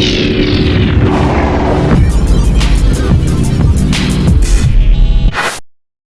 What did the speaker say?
you